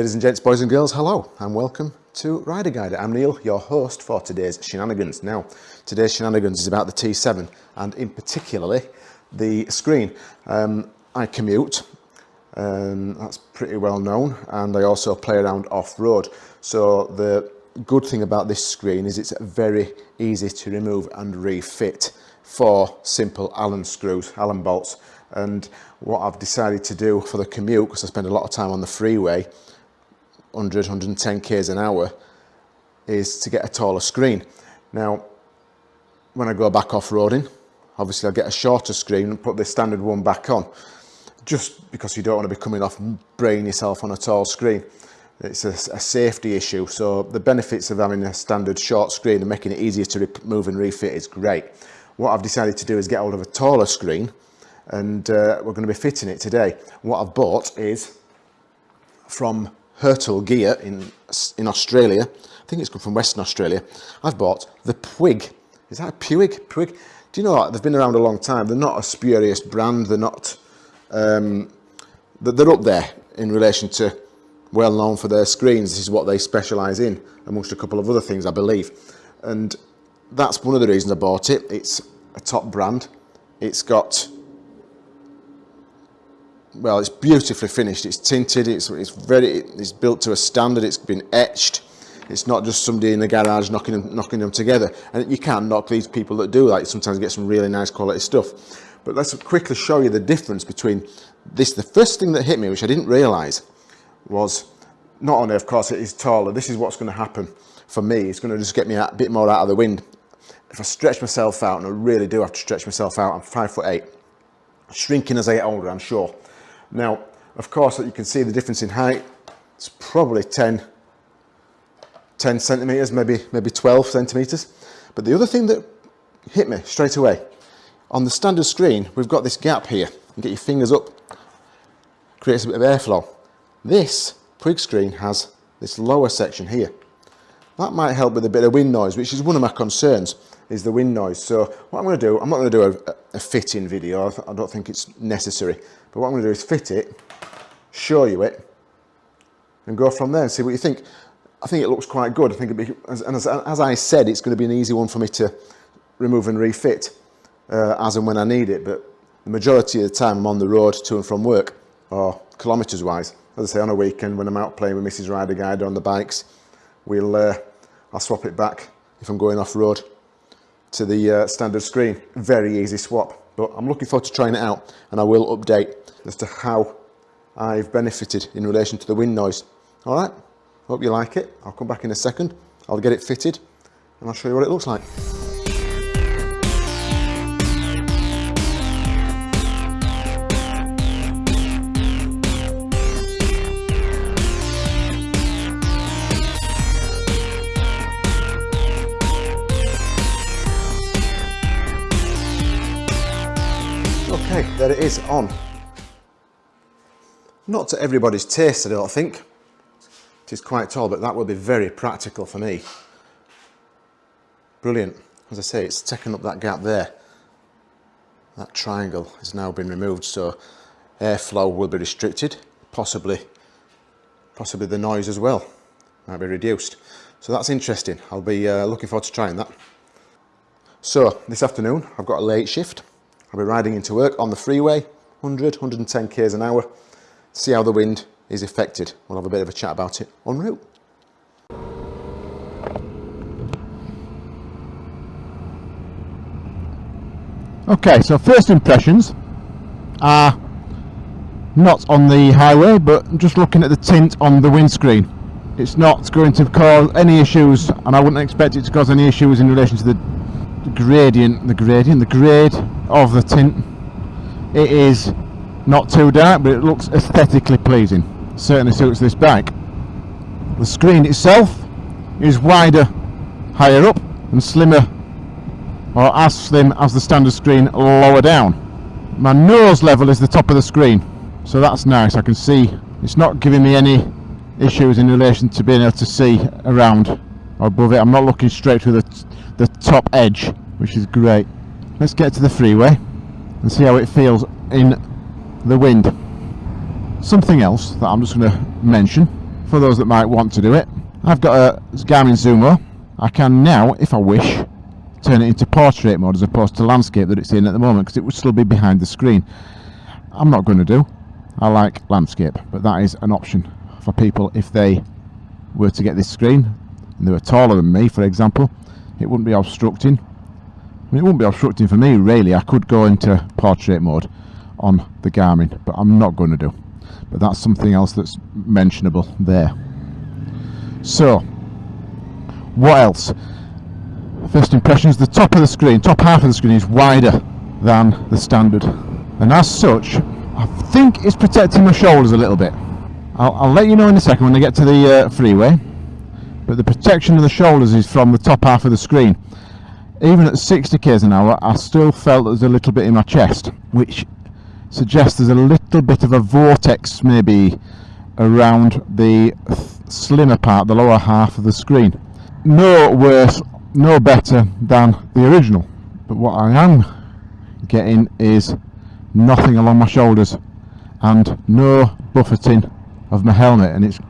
Ladies and gents, boys and girls, hello and welcome to Rider Guide. I'm Neil, your host for today's shenanigans. Now, today's shenanigans is about the T7 and in particularly the screen. Um, I commute, um, that's pretty well known, and I also play around off-road. So the good thing about this screen is it's very easy to remove and refit for simple Allen screws, Allen bolts. And what I've decided to do for the commute, because I spend a lot of time on the freeway, 100, 110 k's an hour is to get a taller screen. Now, when I go back off-roading, obviously I'll get a shorter screen and put the standard one back on, just because you don't want to be coming off and braying yourself on a tall screen. It's a, a, safety issue, so the benefits of having a standard short screen and making it easier to move and refit is great. What I've decided to do is get hold of a taller screen and uh, we're going to be fitting it today. What I've bought is from Hurtle Gear in, in Australia. I think it's come from Western Australia. I've bought the Puig. Is that a Puig? Puig? Do you know what? They've been around a long time. They're not a spurious brand. They're not... Um, they're up there in relation to well known for their screens. This is what they specialise in, amongst a couple of other things, I believe. And that's one of the reasons I bought it. It's a top brand. It's got well, it's beautifully finished. It's tinted. It's it's very it's built to a standard. It's been etched. It's not just somebody in the garage knocking them knocking them together. And you can knock these people that do that. Sometimes get some really nice quality stuff. But let's quickly show you the difference between this. The first thing that hit me, which I didn't realise, was not only, of course, it is taller. This is what's going to happen for me. It's going to just get me a bit more out of the wind. If I stretch myself out, and I really do have to stretch myself out, I'm five foot eight. Shrinking as I get older, I'm sure. Now, of course, you can see the difference in height. It's probably 10, 10 centimeters, maybe, maybe 12 centimeters. But the other thing that hit me straight away, on the standard screen, we've got this gap here. You get your fingers up, creates a bit of airflow. This Puig screen has this lower section here. That might help with a bit of wind noise, which is one of my concerns, is the wind noise. So what I'm going to do, I'm not going to do a, a fitting video. I don't think it's necessary. But what I'm going to do is fit it, show you it, and go from there and see what you think. I think it looks quite good. I think it'd be, as, as, as I said, it's going to be an easy one for me to remove and refit uh, as and when I need it. But the majority of the time I'm on the road to and from work, or kilometres wise. As I say, on a weekend when I'm out playing with Mrs. Rider Guide on the bikes, we'll uh, I'll swap it back if I'm going off road to the uh, standard screen. Very easy swap. But I'm looking forward to trying it out and I will update as to how I've benefited in relation to the wind noise. All right, hope you like it. I'll come back in a second. I'll get it fitted and I'll show you what it looks like. There it is on. Not to everybody's taste, I don't think. It is quite tall, but that will be very practical for me. Brilliant. As I say, it's taken up that gap there. That triangle has now been removed, so airflow will be restricted, possibly, possibly the noise as well might be reduced. So that's interesting. I'll be uh, looking forward to trying that. So this afternoon, I've got a late shift. I'll be riding into work on the freeway, 100, 110 k's an hour, see how the wind is affected. We'll have a bit of a chat about it en route. Okay, so first impressions are not on the highway, but just looking at the tint on the windscreen. It's not going to cause any issues, and I wouldn't expect it to cause any issues in relation to the the gradient, the gradient, the grade of the tint. It is not too dark, but it looks aesthetically pleasing. Certainly suits this bike. The screen itself is wider higher up and slimmer or as slim as the standard screen lower down. My nose level is the top of the screen, so that's nice. I can see it's not giving me any issues in relation to being able to see around above it. I'm not looking straight through the the top edge which is great let's get to the freeway and see how it feels in the wind something else that I'm just going to mention for those that might want to do it. I've got a Garmin Zumo. I can now, if I wish, turn it into portrait mode as opposed to landscape that it's in at the moment because it would still be behind the screen. I'm not going to do. I like landscape, but that is an option for people if they were to get this screen and they were taller than me, for example. It wouldn't be obstructing. I mean, it wouldn't be obstructing for me, really. I could go into portrait mode on the Garmin, but I'm not going to do. But that's something else that's mentionable there. So, what else? First impressions, the top of the screen, top half of the screen is wider than the standard. And as such, I think it's protecting my shoulders a little bit. I'll, I'll let you know in a second when I get to the uh, freeway. But the protection of the shoulders is from the top half of the screen. Even at 60 k's an hour, I still felt there's a little bit in my chest, which suggests there's a little bit of a vortex maybe around the slimmer part, the lower half of the screen. No worse, no better than the original. But what I am getting is nothing along my shoulders and no buffeting of my helmet and it's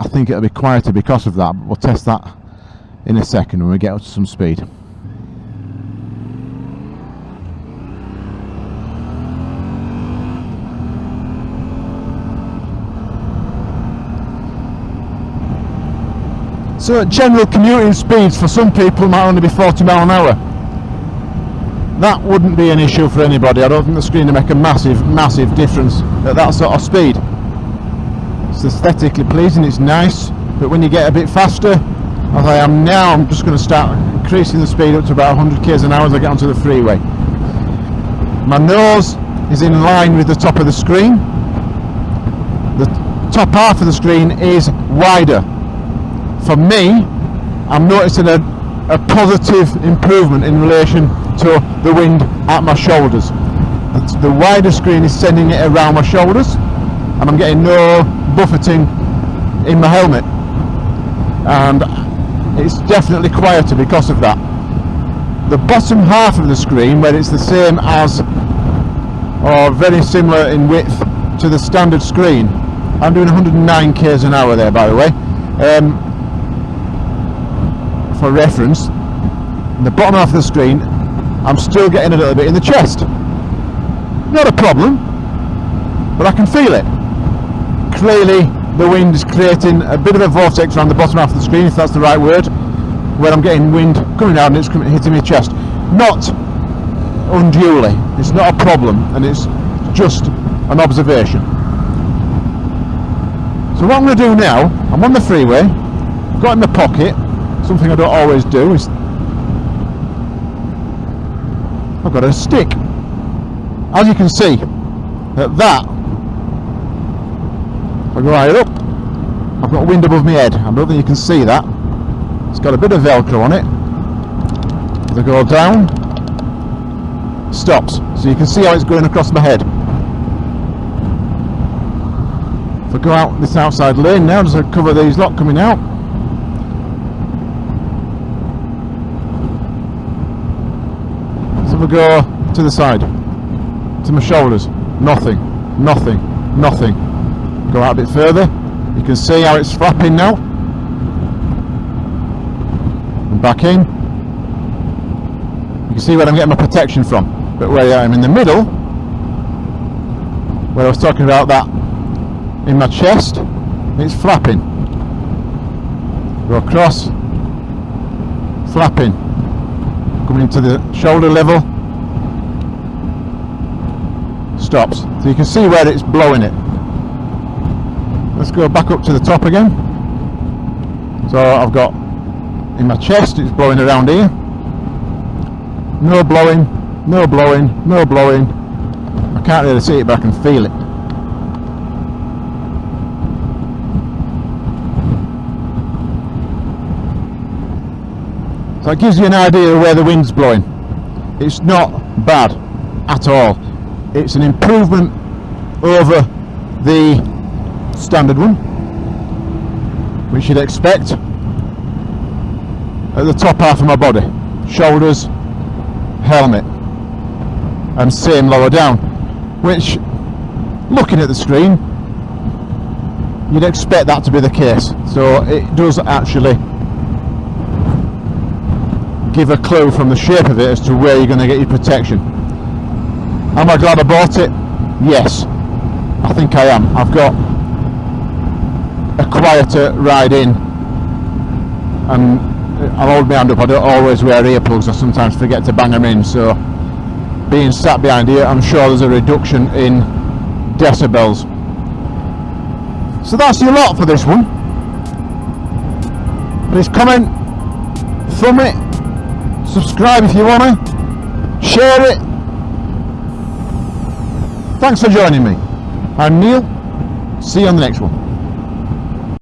I think it'll be quieter because of that but we'll test that in a second when we get up to some speed. So general commuting speeds for some people might only be 40 mile an hour. That wouldn't be an issue for anybody. I don't think the screen will make a massive, massive difference at that sort of speed. It's aesthetically pleasing, it's nice, but when you get a bit faster, as I am now, I'm just going to start increasing the speed up to about 100 k's an hour as I get onto the freeway. My nose is in line with the top of the screen. The top half of the screen is wider for me, I'm noticing a, a positive improvement in relation to the wind at my shoulders. The wider screen is sending it around my shoulders and I'm getting no buffeting in my helmet and it's definitely quieter because of that. The bottom half of the screen where it's the same as or very similar in width to the standard screen I'm doing 109 k's an hour there by the way um, for reference, the bottom half of the screen, I'm still getting a little bit in the chest. Not a problem, but I can feel it. Clearly, the wind is creating a bit of a vortex around the bottom half of the screen, if that's the right word, where I'm getting wind coming out and it's hitting my chest. Not unduly, it's not a problem, and it's just an observation. So what I'm going to do now, I'm on the freeway, got in my pocket, something I don't always do is I've got a stick as you can see at that I go higher up I've got wind above my head. I don't think you can see that. It's got a bit of velcro on it. As I go down stops. So you can see how it's going across my head. If I go out this outside lane now as I cover these lot coming out. So we go to the side, to my shoulders, nothing, nothing, nothing. Go out a bit further, you can see how it's flapping now. And back in. You can see where I'm getting my protection from. But where I am in the middle, where I was talking about that in my chest, it's flapping. Go across, flapping coming to the shoulder level stops so you can see where it's blowing it let's go back up to the top again so I've got in my chest it's blowing around here no blowing no blowing no blowing I can't really see it but I can feel it So it gives you an idea of where the wind's blowing. It's not bad at all. It's an improvement over the standard one, which you'd expect at the top half of my body. Shoulders, helmet, and same lower down, which looking at the screen you'd expect that to be the case. So it does actually give a clue from the shape of it as to where you're going to get your protection. Am I glad I bought it? Yes, I think I am. I've got a quieter ride in um, and I'll hold my hand up, I don't always wear earplugs, I sometimes forget to bang them in, so being sat behind here, I'm sure there's a reduction in decibels. So that's your lot for this one. Please comment, thumb it, subscribe if you want to, share it. Thanks for joining me. I'm Neil, see you on the next one.